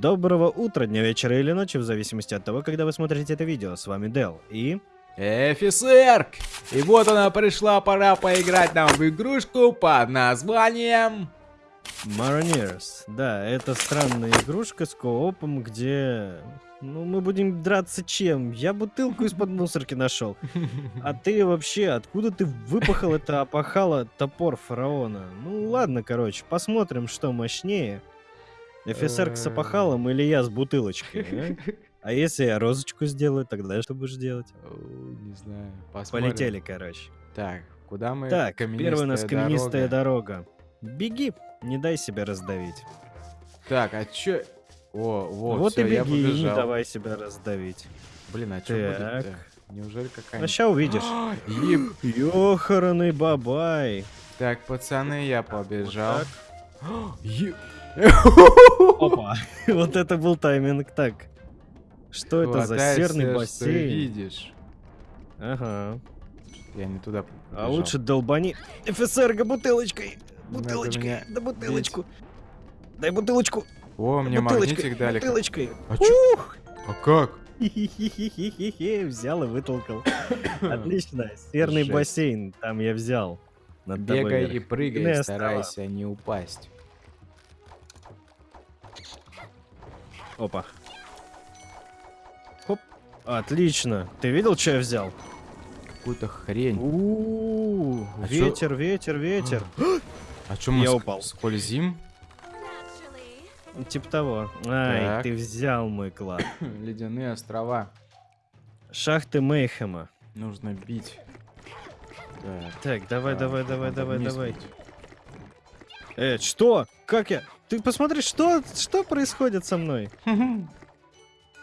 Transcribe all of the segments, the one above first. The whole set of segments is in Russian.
Доброго утра, дня, вечера или ночи, в зависимости от того, когда вы смотрите это видео. С вами Дел и... Офицерк! И вот она пришла, пора поиграть нам в игрушку под названием... Maroneers. Да, это странная игрушка с коопом, где... Ну, мы будем драться чем? Я бутылку из-под мусорки нашел. А ты вообще, откуда ты выпахал это опахало топор фараона? Ну, ладно, короче, посмотрим, что мощнее. Офицер с опахалом или я с бутылочкой, а? А если я розочку сделаю, тогда что будешь делать? Не знаю, посмотрим. Полетели, короче. Так, куда мы? Так, первая у нас каменистая дорога. Беги, не дай себя раздавить. Так, а чё? О, вот, вот всё, и беги, я не давай себя раздавить. Блин, а что будет-то? Неужели какая-нибудь... А сейчас увидишь. Еб... Ёхараный бабай. Так, пацаны, я побежал. Еб... Опа, вот это был тайминг. Так, что это за серный бассейн? видишь. Ага. Я не туда побежал. А лучше долбани офицерга бутылочкой. Бутылочкой, да бутылочку. Дай бутылочку. О, мне магнитик дали. Бутылочкой. А чё? А как? Взял и вытолкал. Отлично. Серный бассейн. Там я взял. Бегай и прыгай, старайся не упасть. Опа. Хоп. Отлично. Ты видел, что я взял? Какую-то хрень. У -у -у. А ветер, чё? ветер, ветер. А что мы я упал. скользим? Типа того. Ай, так. ты взял мой клад. Ледяные острова. Шахты Мейхема. Нужно бить. Так, так давай, да, давай, давай, давай, давай. Э, что? Как я? Ты посмотри, что, что происходит со мной?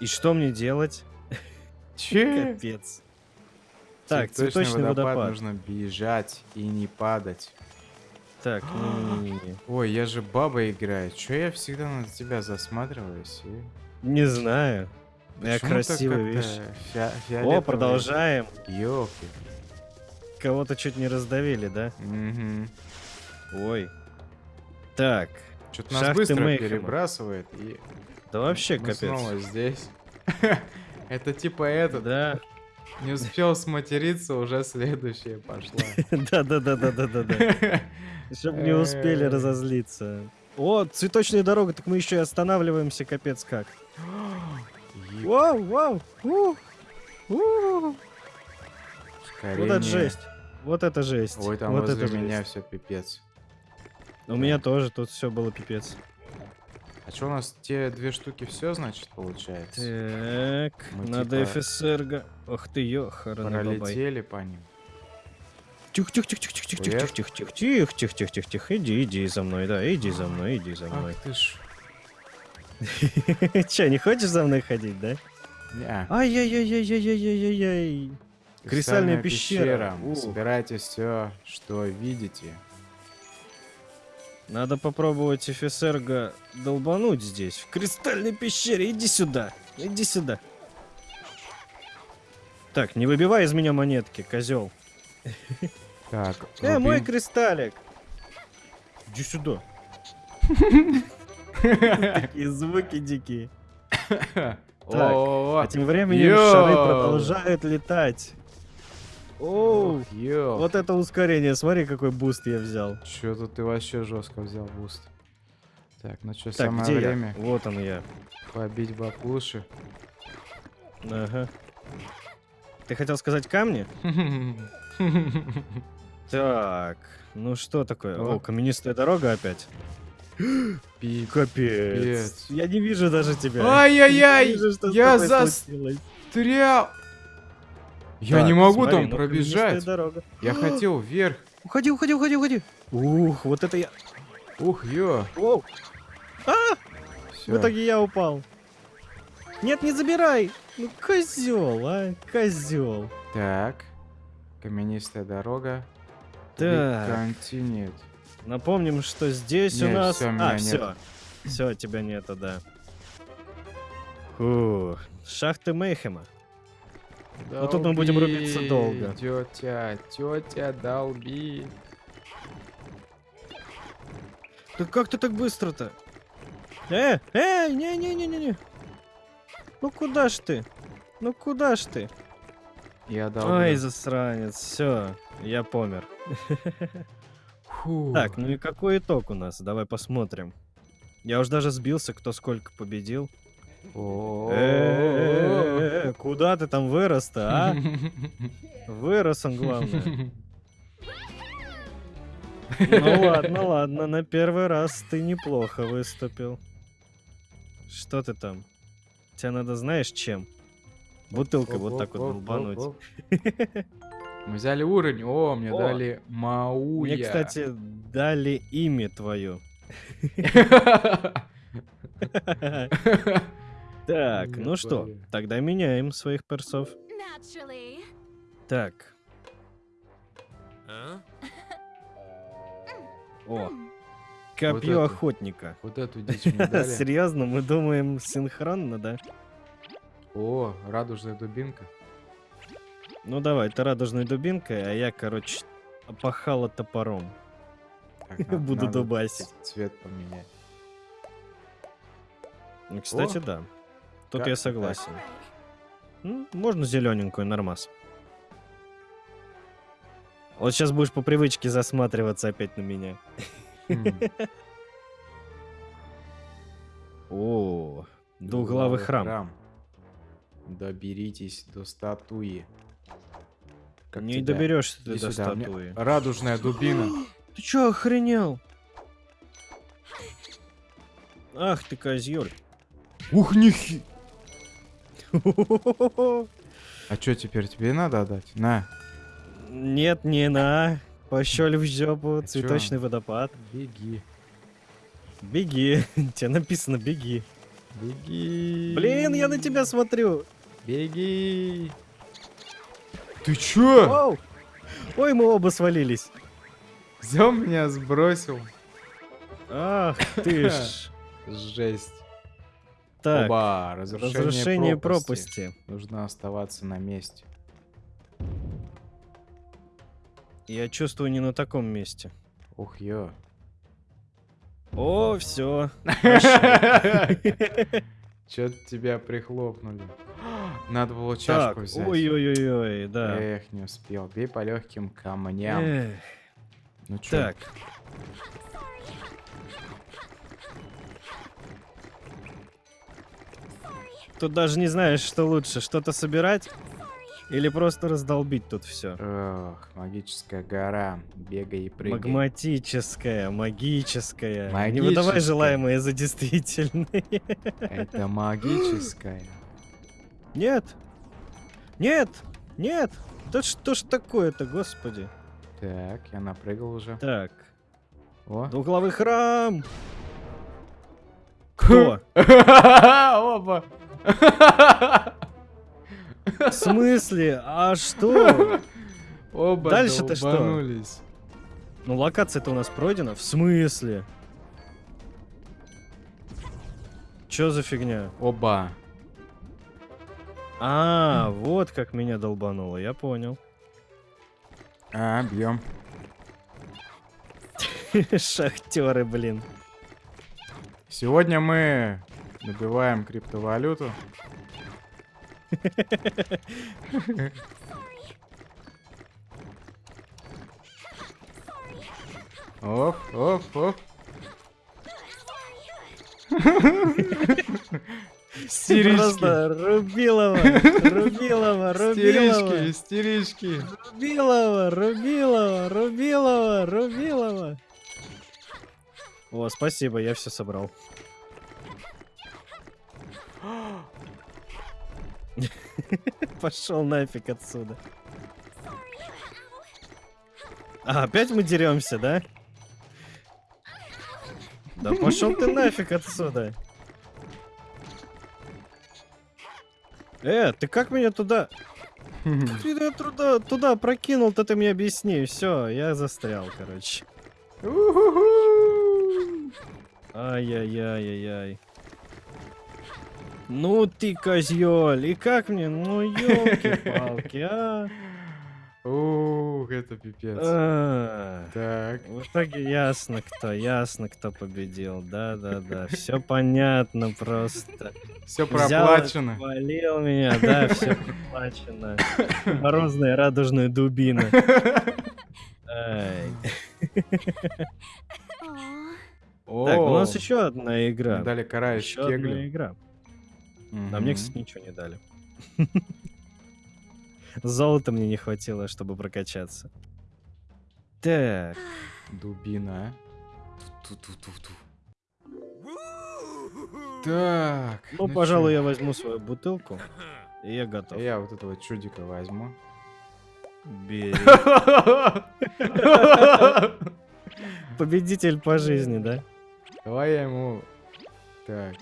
И что мне делать? Че? Капец. Так, цветочный, цветочный водопад. водопад. Нужно бежать и не падать. Так, не, не, не, Ой, я же баба играю. Че я всегда на тебя засматриваюсь? И... Не знаю. Почему я красивый, видишь. Фи О, продолжаем. Ёлки. Кого-то чуть не раздавили, да? Угу. Ой. Так. Что-то нас быстро Мейхема. перебрасывает и... Да вообще Мы капец. снова здесь. Это типа этот. Да. Не успел сматериться, уже следующая пошла. Да-да-да-да-да-да. Чтобы не успели разозлиться. О, цветочная дорога, так мы еще и останавливаемся, капец как. Вау, вау, Вот это жесть. Вот это жесть. Ой, там вот возле это меня все пипец. У меня тоже тут все было пипец. А что у нас те две штуки все, значит, получается? Так, Мы надо типа... ФСРГ. Ох ты, ёхарный Пролетели по ним. Тихо, тихо, тихо, тихо, тихо, тихо, тихо, тихо, тихо, тихо, тихо, тихо, тихо, иди, иди за мной, да, иди за мной, иди за мной. Ах ты ж. Че, не хочешь за мной ходить, да? Не. Ай-яй-яй-яй-яй-яй-яй. Кристальная пещера. Собирайте все, что видите. Надо попробовать офицерга долбануть здесь, в кристальной пещере. Иди сюда, иди сюда. Так, не выбивай из меня монетки, козел. Так. Э, мой кристаллик. Иди сюда. Такие звуки дикие. Так, а тем временем шары продолжают летать. Оу, вот это ускорение, смотри, какой буст я взял. Чё-то ты вообще жестко взял буст. Так, ну что, самое где время. Я? Вот он я. Побить баклуши. Ага. Ты хотел сказать камни? Так, ну что такое? О, каменистая дорога опять. Капец. Я не вижу даже тебя. Ай-яй-яй! Я застрял. Я так, не могу смотри, там ну, пробежать. Дорога. Я хотел вверх. Уходи, уходи, уходи, уходи. Ух, вот это я. Ух, ё. Оу. А! Всё. В итоге я упал. Нет, не забирай. Ну, козел, а, козел. Так. Каменистая дорога. Так. Континент. Напомним, что здесь нет, у нас... Всё, а, все. Все, тебя нету, да. Фух. Шахты Мейхема. Долби, Но тут мы будем рубиться долго. Тетя, тетя, долби. Да как ты так быстро-то? Э, э, не-не-не-не-не. Ну куда ж ты? Ну куда ж ты? Я дал. Ой, засранец, все, я помер. Так, ну и какой итог у нас? Давай посмотрим. Я уж даже сбился, кто сколько победил. Э, Куда ты там вырос-то, а? Вырос он, главное. Ну ладно, ладно, на первый раз ты неплохо выступил. Что ты там? Тебе надо знаешь чем? Бутылкой вот так вот долбануть. Мы взяли уровень. О, мне О. дали Мауя. Мне, кстати, дали имя твое. Так, ну что, тогда меняем своих персов. Так. О, копье это. охотника. Вот эту дичь мне дали. Серьезно, мы думаем синхронно, да? О, радужная дубинка. Ну давай, ты радужной дубинкой, а я, короче, опахала топором. Так, надо- Буду дубасить. Цвет поменять. Ну, кстати, О. да. Тут Как я так? согласен. Ну, можно зелененькую, нормас. Вот сейчас будешь по привычке засматриваться опять на меня. Хм, О, двуглавый храм. Доберитесь до статуи. Как Не доберешься ты до статуи. Радужная дубина. Ты чё, охренел? Ах ты козёль. Ух, нихи! А что теперь тебе надо отдать? На, Нет, не на. Пощель в жопу, А чё? цветочный водопад. беги. Беги. Тебе написано беги. Беги. Блин, я на тебя смотрю. Беги. Ты чё? Оу. Ой, мы оба свалились. Взял меня, сбросил. Ах ты ж. Жесть. Так, Оба, разрушение, разрушение пропасти. пропасти. Нужно оставаться на месте. Я чувствую не на таком месте. Ух, ё. О, все. Чё-то тебя прихлопнули. Надо было чашку Так, взять. ой-ой-ой, да. Эх, не успел. Бей по легким камням. Эх, Ну чё? Так. Тут даже не знаешь, что лучше, что-то собирать или просто раздолбить тут все. Ох, магическая гора. Бегай и прыгай. Магматическая, магическая. Не Магическая. выдавай желаемое за действительное. Это магическая. Нет! Нет! Нет! Да что ж такое-то, господи? Так, я напрыгал уже. Так, О. двуглавый храм! Кто? Оба. В смысле? А что? Оба Дальше-то что? Ну, локация-то у нас пройдена. В смысле? Чё за фигня? Оба. А, вот как меня долбануло, я понял. А, бьем. Шахтеры, блин. Сегодня мы добиваем криптовалюту. Оп, оп, оп. Истерички. Просто Рубилова, Рубилова, Рубилова, Истерички, истерички. Рубилова, Рубилова, Рубилова, Рубилова. О, спасибо, я все собрал. Пошел нафиг отсюда. А, опять мы деремся, да? Да пошел ты нафиг отсюда. Э, ты как меня туда... Как ты меня туда, туда прокинул-то ты мне объясни. Все, я застрял, короче. Ай-яй-яй-яй-яй. Ну ты козёль, и как мне? Ну елки-палки, а? Ух, это пипец. А, Так. В итоге ясно кто, ясно кто победил. Да-да-да, все понятно просто. Все проплачено. Хвалил меня, да, все проплачено. Морозная радужная дубина. Так, у нас еще одна игра. Дали карающий Еще одна кегли. Игра. А мне, кстати, ничего не дали. Золота мне не хватило, чтобы прокачаться. Так, Дубина. Ту-ту-ту-ту. Так. ну, пожалуй, я возьму свою бутылку. И я готов. Я вот этого чудика возьму. Бери. Победитель по жизни, да? Давай я ему... Так.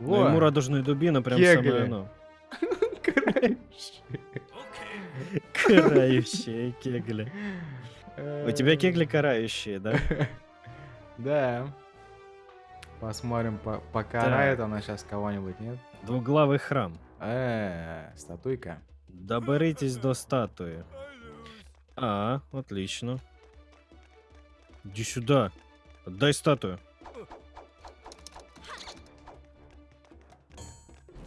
Ну, ему радужная дубина прям Кегли. самое оно. Карающие кегли. У тебя кегли карающие, да? Да. Посмотрим, по- покарает она сейчас кого-нибудь, нет? Двуглавый храм. Э, статуйка. Доберитесь до статуи. А, отлично. Иди сюда. Отдай статую.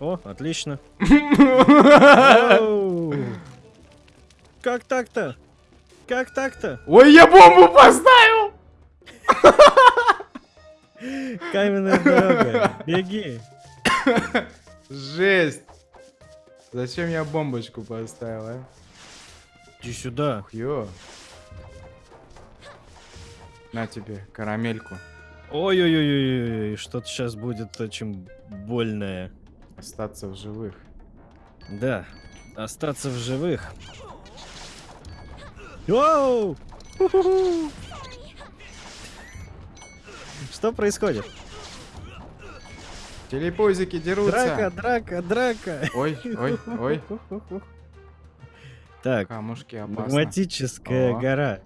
О, отлично. Как так-то? Как так-то? Ой, я бомбу поставил! Каменная дорога. Беги. Жесть! Зачем я бомбочку поставил, а? Иди сюда. Ё. На тебе карамельку. Ой-ой-ой-ой, что-то сейчас будет очень больное. Остаться в живых. Да, остаться в живых. Воу! Ху-ху-ху! Что происходит? Телепузики дерутся. Драка, драка, драка. Ой, ой, ой. Так, Камушки опасно. магматическая О. гора.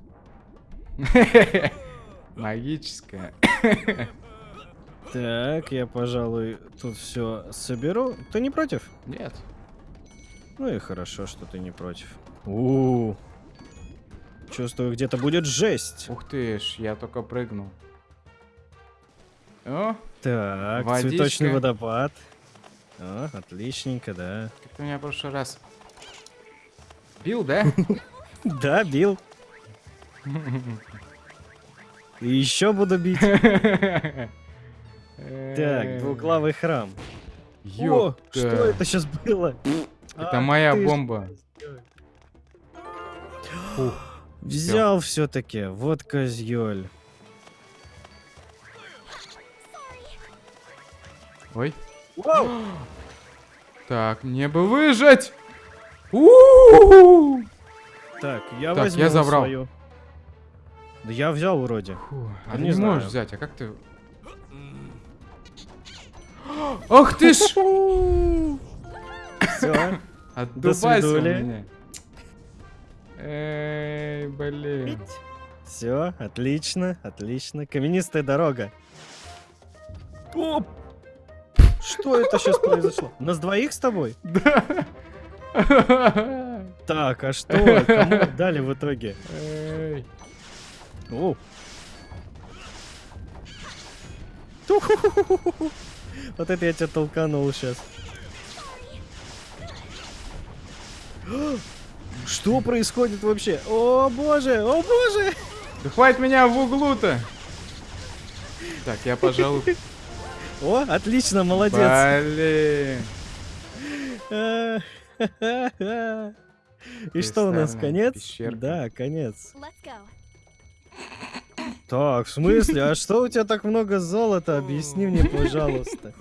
Магическая. Так, я, пожалуй, тут все соберу. Ты не против? Нет. Ну и хорошо, что ты не против. у Чувствую, где-то будет жесть. Ух ты ж, я только прыгнул. О, Так, Водичка. цветочный водопад. О, отличненько, да. как ты меня в прошлый раз бил, да? Да, бил. И еще буду бить. Так, двуглавый храм. О, что это сейчас было? Это Ах моя бомба. Взял все-таки. Вот козьёль. Ой. Так, мне бы выжить! Так, я возьму я забрал. Да я взял вроде. А не можешь взять, а как ты... Ах ты ж! Все. Отдувайся у меня. Эй, блин. Все, отлично, отлично. Каменистая дорога. Оп! Что это сейчас произошло? Нас двоих с тобой? Так, а что? Кому отдали в итоге? Эй. О. Вот это я тебя толканул сейчас. Что происходит вообще? О боже, о боже! Да хватит меня в углу-то! Так, я, пожалуй... О, отлично, молодец. Блин. И что у нас, конец? пещерка. Да, конец. Так, в смысле? А что у тебя так много золота? Объясни мне, пожалуйста.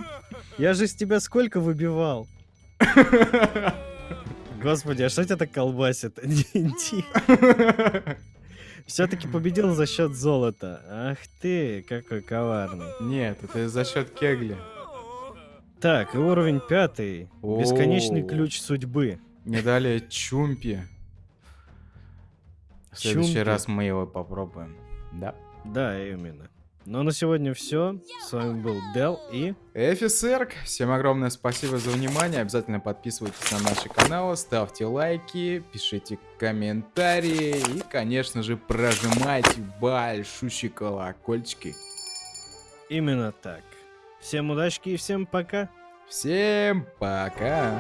Я же с тебя сколько выбивал? Господи, а что тебя так колбасит? Все-таки победил за счет золота. Ах ты, какой коварный. Нет, это за счет кегли. Так, и уровень пятый. Бесконечный О. ключ судьбы. Мне дали чумпи. В следующий Чумпи. раз мы его попробуем. Да. Да, именно. Ну а на сегодня все. С вами был Дел и... Эфисерк, всем огромное спасибо за внимание. Обязательно подписывайтесь на наши каналы, ставьте лайки, пишите комментарии и, конечно же, прожимайте большущие колокольчики. Именно так. Всем удачки и всем пока. Всем пока!